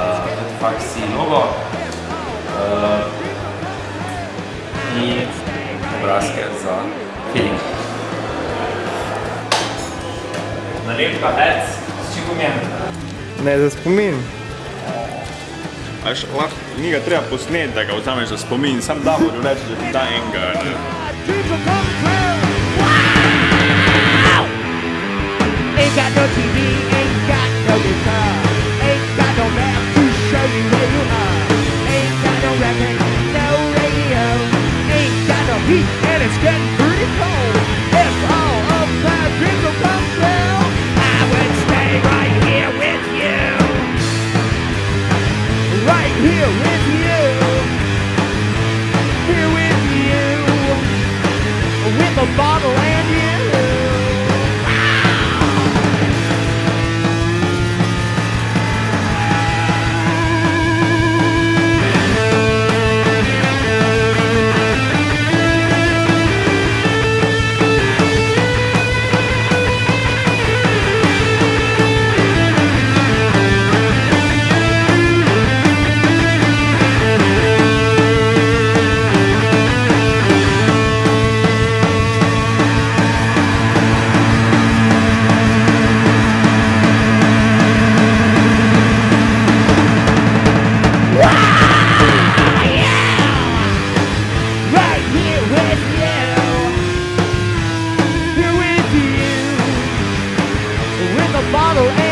tudi faksi logo uh, eh, in obrazke za feeling. Nalepka ads, s čim pomeni? Ne, za spomin. Až lahko, ni ga treba posneti, da ga vzameš za spomin, sam Davor reče, da ti da enega. heat and it's getting pretty cold. If all of my dreams will come true, I would stay right here with you. Right here with you. Here with you. With a bottle and you. follow